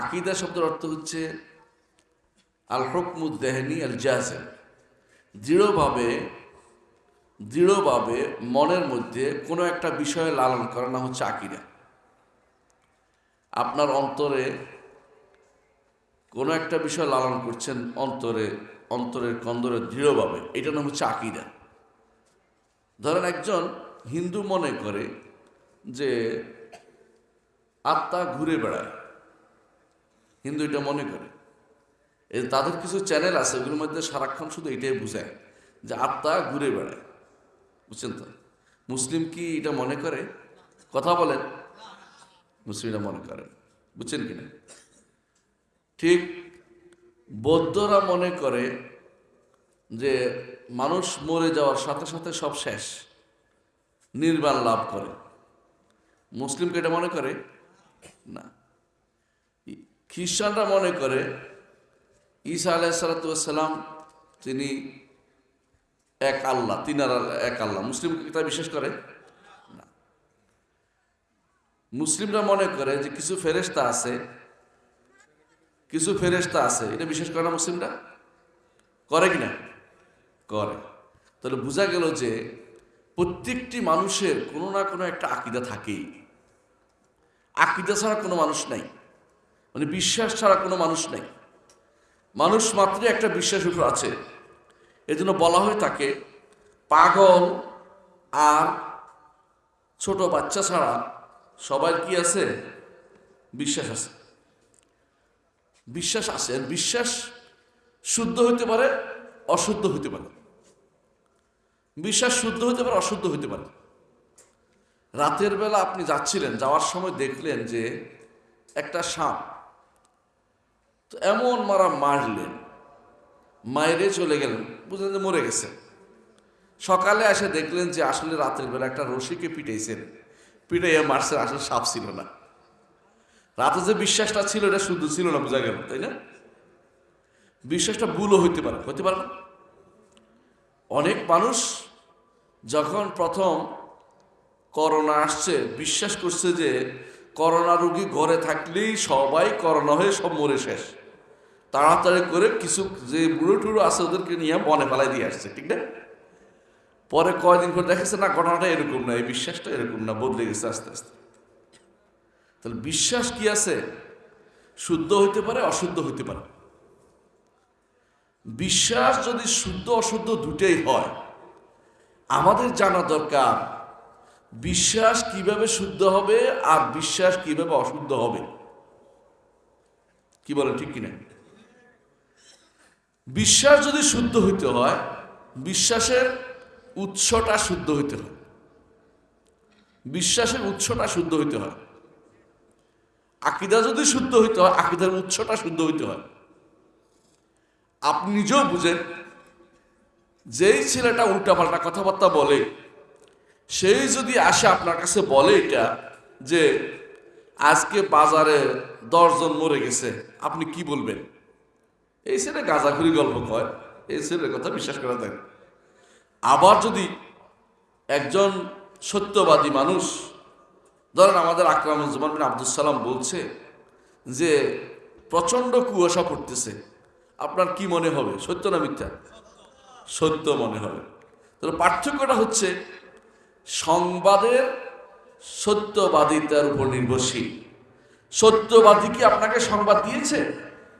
আকিদা শব্দের অর্থ হচ্ছে আল হকমুদ দেহনি আল জাজেম দৃঢ়ভাবে দৃঢ়ভাবে মনের মধ্যে কোনো একটা বিষয়ে লালন করা, না হচ্ছে আকিদা। আপনার অন্তরে কোনো একটা বিষয় লালন করছেন অন্তরে, অন্তরের কন্দরে দৃঢ়ভাবে, এটা নাম হচ্ছে আকিদা। ধরেন একজন হিন্দু মনে করে যে আত্মা ঘুরে বেড়ায়। হিন্দু এটা মনে করে। এই তাদের কিছু চ্যানেল আছে, ওগুলোর মধ্যে সারাক্ষণ শুধু এটাই বুঝায় যে আত্মা ঘুরে বেড়ায়। বুঝছেন তো? মুসলিম কি এটা মনে করে? কথা বলেন। মুসলিমরা মনে করেন। বুঝছেন কিনা ঠিক বৌদ্ধরা মনে করে যে মানুষ মরে যাওয়ার সাথে সাথে সব শেষ, নির্বাণ লাভ করে। মুসলিমকে এটা মনে করে? না। খ্রিস্টানরা মনে করে ঈসা আলাইসালাতাম তিনি এক আল্লাহ, তিনার এক আল্লাহ। মুসলিম এটা বিশ্বাস করে? না। মুসলিমরা মনে করে যে কিছু ফেরেস্তা আছে, কিছু ফেরেস্তা আছে, এটা বিশ্বাস করে না মুসলিমরা? করে কি না করে। তাহলে বোঝা গেল যে প্রত্যেকটি মানুষের কোনো না কোনো একটা আকিদা থাকেই। আকিদা ছাড়া কোনো মানুষ নাই। মানে বিশ্বাস ছাড়া কোনো মানুষ নাই। মানুষ মাত্রই একটা বিশ্বাসের উপর আছে। এজন্য বলা হয়ে থাকে পাগল আর ছোট বাচ্চা ছাড়া সবার কি আছে? বিশ্বাস আছে। বিশ্বাস আছে বিশ্বাস শুদ্ধ হইতে পারে, অশুদ্ধ হইতে পারে। বিশ্বাস শুদ্ধ হইতে পারে, অশুদ্ধ হইতে পারে। রাতের বেলা আপনি যাচ্ছিলেন, যাওয়ার সময় দেখলেন যে একটা সাপ তো এমন মারা মারলেন মায়েরে চলে গেলেন, বুঝলেন যে মরে গেছে। সকালে এসে দেখলেন যে আসলে রাতের বেলা একটা রশিকে পিটাইছেন, পিটাইয়া মারছেন আসলে সাপ ছিল না। রাতে যে বিশ্বাসটা ছিল, এটা শুদ্ধ ছিল না, বোঝা গেল, তাই না? বিশ্বাসটা ভুলও হইতে পারে হইতে পারে না। অনেক মানুষ যখন প্রথম করোনা আসছে, বিশ্বাস করছে যে করোনা রুগী ঘরে থাকলেই সবাই করোনা হয়ে সব মরে শেষ। তাড়াতাড়ি করে কিছু যে বুড়ো টুড়ো আছে ওদেরকে নিয়ে বনে ফেলাই দিয়ে আসছে, ঠিক না? পরে কয়দিন করে দেখেছে, না, ঘটনাটা এরকম না, এই বিশ্বাসটা এরকম না, বদলে গেছে আস্তে আস্তে। তাহলে বিশ্বাস কি আছে? শুদ্ধ হইতে পারে, অশুদ্ধ হইতে পারে। বিশ্বাস যদি শুদ্ধ, অশুদ্ধ দুটেই হয়, আমাদের জানা দরকার বিশ্বাস কীভাবে শুদ্ধ হবে আর বিশ্বাস কীভাবে অশুদ্ধ হবে। কি বলেন, ঠিক কিনা? বিশ্বাস যদি শুদ্ধ হইতে হয়, বিশ্বাসের উৎসটা শুদ্ধ হইতে হয়। বিশ্বাসের উৎসটা শুদ্ধ হইতে হয়। আকিদা যদি শুদ্ধ হইতে হয়, আকিদার উৎসটা শুদ্ধ হইতে হয়। আপনি নিজেও বুঝেন, যেই ছেলেটা উল্টাপাল্টা কথাবার্তা বলে, সেই যদি আসে আপনার কাছে বলে এটা, যে আজকে বাজারে দশজন মরে গেছে, আপনি কি বলবেন? এই ছেলে গাঁজাখুরি গল্প কয়, এই ছেলের কথা বিশ্বাস করা যায় আবার যদি একজন সত্যবাদী মানুষ, ধরেন আমাদের আকরামুজ্জামান বিন আব্দুল সালাম বলছে যে, প্রচণ্ড কুয়াশা পড়তেছে, আপনার কি মনে হবে? সত্য না মিথ্যা? সত্য মনে হবে। তাহলে পার্থক্যটা হচ্ছে, সংবাদের সত্যবাদিতার উপর নির্ভরশীল। সত্যবাদী কি আপনাকে সংবাদ দিয়েছে?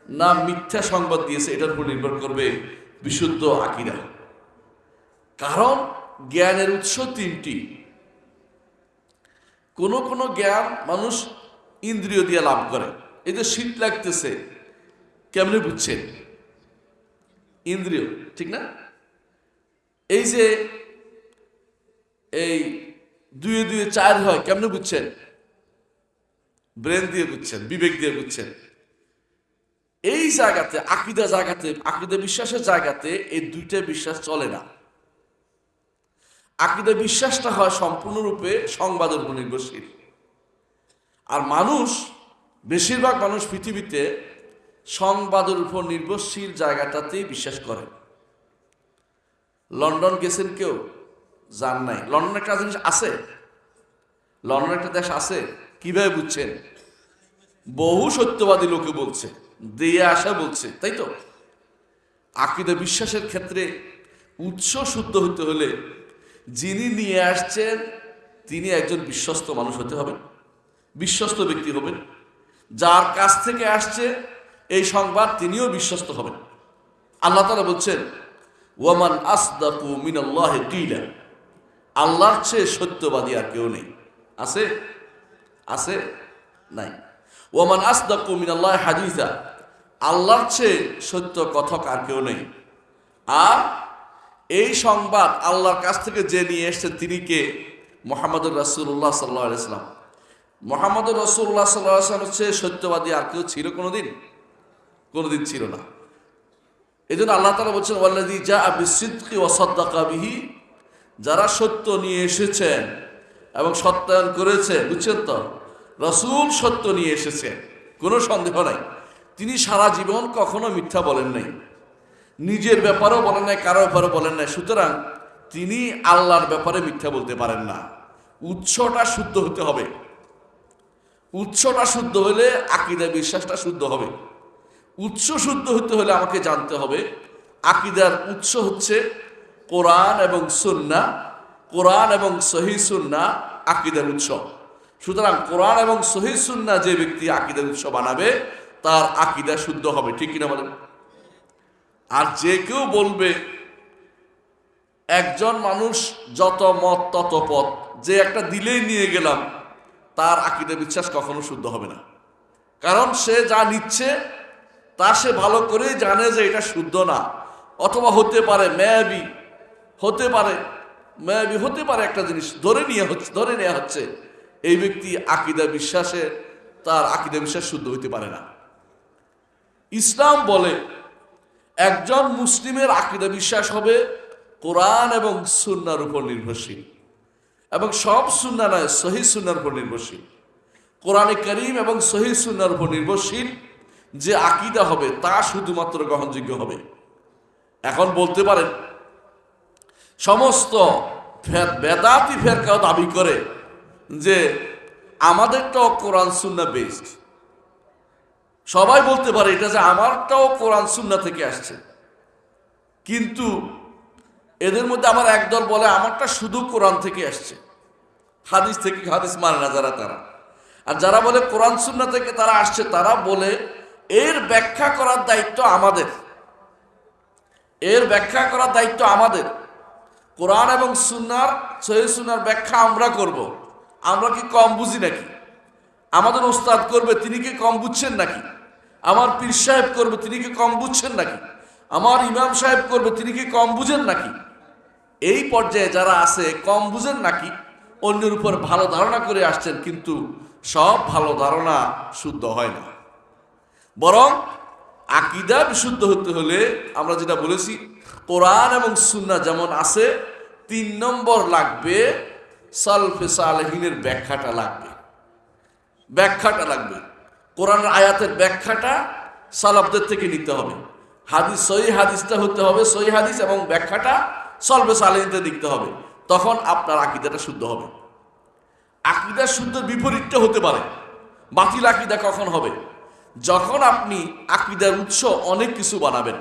না মিথ্যা সংবাদ দিয়েছে, এটার উপর নির্ভর করবে বিশুদ্ধ আকিরা কারণ জ্ঞানের উৎস তিনটি। কোন কোন জ্ঞান মানুষ ইন্দ্রিয় দিয়ে লাভ করে। এই যে শীত লাগতেছে, কেমনে বুঝছেন? ইন্দ্রিয়, ঠিক না? এই যে এই দুয়ে দুয়ে চার হয়, কেমনে বুঝছেন? ব্রেন দিয়ে বুঝছেন, বিবেক দিয়ে বুঝছেন। এই জায়গাতে, আকিদা জায়গাতে, আকিদা বিশ্বাসের জায়গাতে এই দুইটা বিশ্বাস চলে না। আকিদা বিশ্বাসটা হয় সম্পূর্ণরূপে সংবাদের উপর নির্ভরশীল। আর মানুষ, বেশিরভাগ মানুষ পৃথিবীতে সংবাদের উপর নির্ভরশীল জায়গাটাতেই বিশ্বাস করে। লন্ডন গেছেন কেউ? যান নাই। লন্ডন একটা জিনিস আছে? লন্ডন একটা দেশ আছে? কীভাবে বুঝছেন? বহু সত্যবাদী লোকে বলছে। দিয়ে আসা বলছে, তাই তো? আকিদা বিশ্বাসের ক্ষেত্রে উৎস শুদ্ধ হতে হলে যিনি নিয়ে আসছেন, তিনি একজন বিশ্বস্ত মানুষ হতে হবেন, বিশ্বস্ত ব্যক্তি হবেন। যার কাছ থেকে আসছে, এই সংবাদ তিনিও বিশ্বস্ত হবেন। আল্লাহ তালা বলছেন, ওয়ামান আসদাকু মিনাল্লাহ কিলা। আল্লাহর চেয়ে সত্যবাদী আর কেউ নেই। আছে? আছে? নাই। ওয়ামান আসদাকু মিনাল্লাহ হাদিসা। আল্লাহর চেয়ে সত্য কথক আর কেউ নেই। আর এই সংবাদ আল্লাহর কাছ থেকে যে নিয়ে এসছেন তিনি কে? মোহাম্মদুর রাসুল্লাহ সাল্লাহ আলাইসলাম মোহাম্মদুর রসুল্লাহ সাল্লাহ আসলাম হচ্ছে সত্যবাদী আর কেউ ছিল কোনোদিন? কোনোদিন ছিল না। এই জন্য আল্লাহ তালা বলছেন ওয়াল্লাদি যা বিসিদ্কি ওয়াসাদ্দাকাবিহি যারা সত্য নিয়ে এসেছেন এবং সত্যায়ন করেছে বুঝছেন তো? রসুল সত্য নিয়ে এসেছে কোনো সন্দেহ নাই। তিনি সারা জীবন কখনো মিথ্যা বলেন নাই। নিজের ব্যাপারেও বলেন নাই, কারও ব্যাপারে বলেন নাই। সুতরাং তিনি আল্লাহর ব্যাপারে মিথ্যা বলতে পারেন না। উৎসটা শুদ্ধ হতে হবে। উৎসটা শুদ্ধ হলে আকিদা বিশ্বাসটা শুদ্ধ হবে। উৎস শুদ্ধ হতে হলে আমাকে জানতে হবে, আকিদার উৎস হচ্ছে কোরআন এবং সুন্না। কোরআন এবং সহি সুন্না আকিদার উৎস। সুতরাং কোরআন এবং সহি সুন্না যে ব্যক্তি আকিদার উৎস বানাবে তার আকিদা শুদ্ধ হবে, ঠিক কিনা বলেন? আর যে কেউ বলবে, একজন মানুষ যত মত তত পথ, যে একটা দিলেই নিয়ে গেলাম, তার আকিদা বিশ্বাস কখনো শুদ্ধ হবে না। কারণ সে যা নিচ্ছে, তা সে ভালো করে জানে যে এটা শুদ্ধ না। অথবা হতে পারে ম্যাবি হতে পারে ম্যাবি হতে পারে একটা জিনিস ধরে নিয়ে হচ্ছে, ধরে নেওয়া হচ্ছে, এই ব্যক্তি আকিদা বিশ্বাসে, তার আকিদা বিশ্বাস শুদ্ধ হইতে পারে না। ইসলাম বলে, একজন মুসলিমের আকিদা বিশ্বাস হবে কোরআন এবং সুন্নার উপর নির্ভরশীল এবং সব সুন্না নয়, সহি সুন্নার উপর নির্ভরশীল। কোরআনে করিম এবং সহি সুন্নার উপর নির্ভরশীল যে আকিদা হবে তা শুধুমাত্র গ্রহণযোগ্য হবে। এখন বলতে পারেন, সমস্ত বেদাতি ফেরকাও দাবি করে যে আমাদেরটাও কোরআন সুন্না বেস্ট সবাই বলতে পারে এটা যে আমারটাও কোরআন সুন্না থেকে আসছে। কিন্তু এদের মধ্যে আমার একদল বলে, আমারটা শুধু কোরআন থেকে আসছে। হাদিস থেকে হাদিস মানে না যারা তারা। আর যারা বলে কোরআন সুন্না থেকে তারা আসছে, তারা বলে, এর ব্যাখ্যা করার দায়িত্ব আমাদের। এর ব্যাখ্যা করার দায়িত্ব আমাদের। কোরআন এবং সুন্নার সহি সুন্নার ব্যাখ্যা আমরা করব। আমরা কি কম বুঝি নাকি? আমাদের ওস্তাদ করবে, তিনি কি কম বুঝছেন নাকি? আমার পীর সাহেব করবে, তিনি কি কম বুঝছেন নাকি? আমার ইমাম সাহেব করবে, তিনি কি কম বুঝেন নাকি? এই পর্যায়ে যারা আছে, কম বুঝেন নাকি? অন্যের উপর ভালো ধারণা করে আসছেন, কিন্তু সব ভালো ধারণা শুদ্ধ হয় না। বরং আকিদা বিশুদ্ধ হতে হলে, আমরা যেটা বলেছি, কোরআন এবং সুন্না যেমন আছে, তিন নম্বর লাগবে, সালফে সালেহিনের ব্যাখ্যাটা লাগবে। ব্যাখ্যাটা লাগবে। কোরআনের আয়াতের ব্যাখ্যাটা সালাফদের থেকে নিতে হবে। হাদিস, সহি হাদিসটা হতে হবে, সহি হাদিস এবং ব্যাখ্যাটা সলবে সালেহিনতে লিখতে হবে। তখন আপনার আকিদাটা শুদ্ধ হবে। আকিদা শুদ্ধ বিপরীতটা হতে পারে। বাতিল আকিদা কখন হবে? যখন আপনি আকিদার উৎস অনেক কিছু বানাবেন।